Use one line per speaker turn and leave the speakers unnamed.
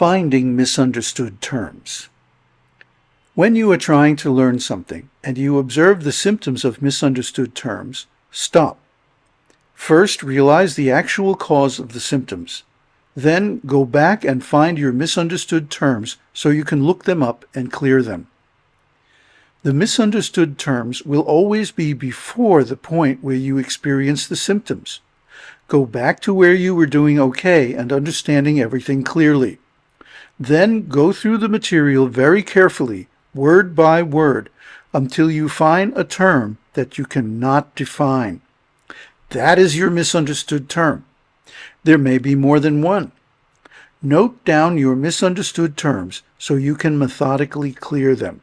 Finding misunderstood terms. When you are trying to learn something and you observe the symptoms of misunderstood terms, stop. First, realize the actual cause of the symptoms. Then go back and find your misunderstood terms so you can look them up and clear them. The misunderstood terms will always be before the point where you experience the symptoms. Go back to where you were doing okay and understanding everything clearly. Then go through the material very carefully, word by word, until you find a term that you cannot define. That is your misunderstood term. There may be more than one. Note down your misunderstood terms so you can methodically clear them.